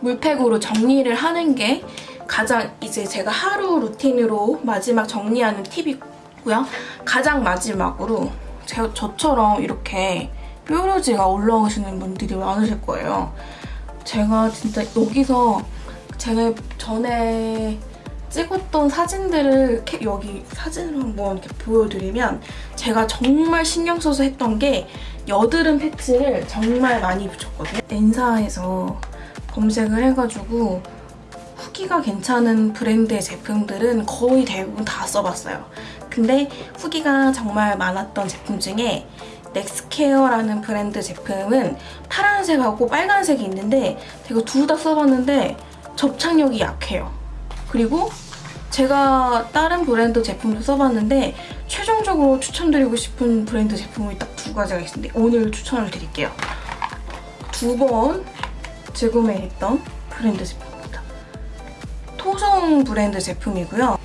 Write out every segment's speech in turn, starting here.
물팩으로 정리를 하는 게 가장 이제 제가 하루 루틴으로 마지막 정리하는 팁이고요. 가장 마지막으로 제, 저처럼 이렇게 뾰루지가 올라오시는 분들이 많으실 거예요. 제가 진짜 여기서 제가 전에 찍었던 사진들을 여기 사진을 한번 이렇게 보여드리면 제가 정말 신경 써서 했던 게 여드름 패치를 정말 많이 붙였거든요. 엔사에서 검색을 해가지고 후기가 괜찮은 브랜드의 제품들은 거의 대부분 다 써봤어요. 근데 후기가 정말 많았던 제품 중에 넥스케어라는 브랜드 제품은 파란색하고 빨간색이 있는데 제가 둘 다 써봤는데 접착력이 약해요. 그리고 제가 다른 브랜드 제품도 써봤는데 최종적으로 추천드리고 싶은 브랜드 제품이 딱 두 가지가 있는데 오늘 추천을 드릴게요. 두 번 재구매했던 브랜드 제품입니다. 토성 브랜드 제품이고요.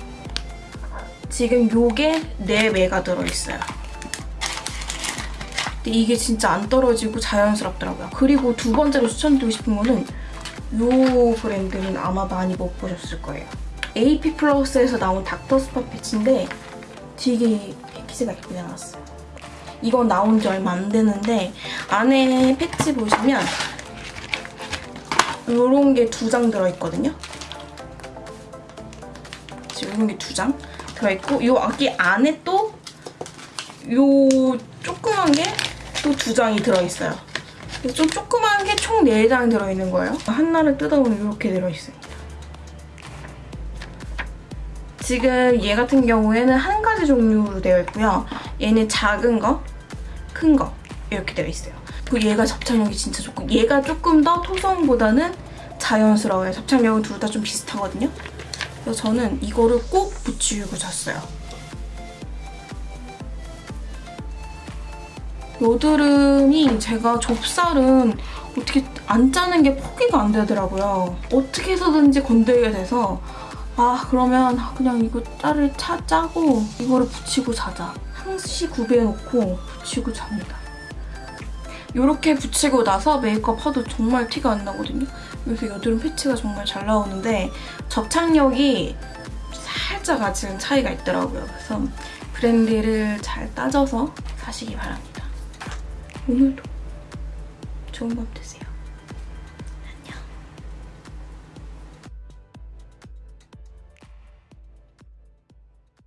지금 요게 4매가 들어있어요. 근데 이게 진짜 안 떨어지고 자연스럽더라고요. 그리고 두 번째로 추천드리고 싶은 거는 요 브랜드는 아마 많이 못 보셨을 거예요. AP 플러스에서 나온 닥터 스파 패치인데 되게 패키지가 예쁘게 나왔어요. 이건 나온 지 얼마 안 되는데 안에 패치 보시면 이런 게 두 장 들어있거든요. 지금 이런 게 두 장 들어있고 이 여기 안에 또 요 조그만 게 또 두 장이 들어있어요. 좀 조그만 게 총 4장 들어있는 거예요. 하나를 뜯어보면 이렇게 들어있습니다. 지금 얘 같은 경우에는 한 가지 종류로 되어 있고요. 얘는 작은 거, 큰 거 이렇게 되어 있어요. 그리고 얘가 접착력이 진짜 좋고 얘가 조금 더 토성보다는 자연스러워요. 접착력은 둘 다 좀 비슷하거든요. 그래서 저는 이거를 꼭 붙이고 잤어요. 여드름이 제가 좁쌀은 어떻게 안 짜는 게 포기가 안 되더라고요. 어떻게 해서든지 건들게 돼서 아 그러면 그냥 이거 짤을 차, 짜고 이거를 붙이고 자자. 항시 구비해놓고 붙이고 잡니다. 이렇게 붙이고 나서 메이크업 해도 정말 티가 안 나거든요. 여기서 여드름 패치가 정말 잘 나오는데 접착력이 살짝 아직은 차이가 있더라고요. 그래서 브랜드를 잘 따져서 사시기 바랍니다. 오늘도 좋은 밤 되세요.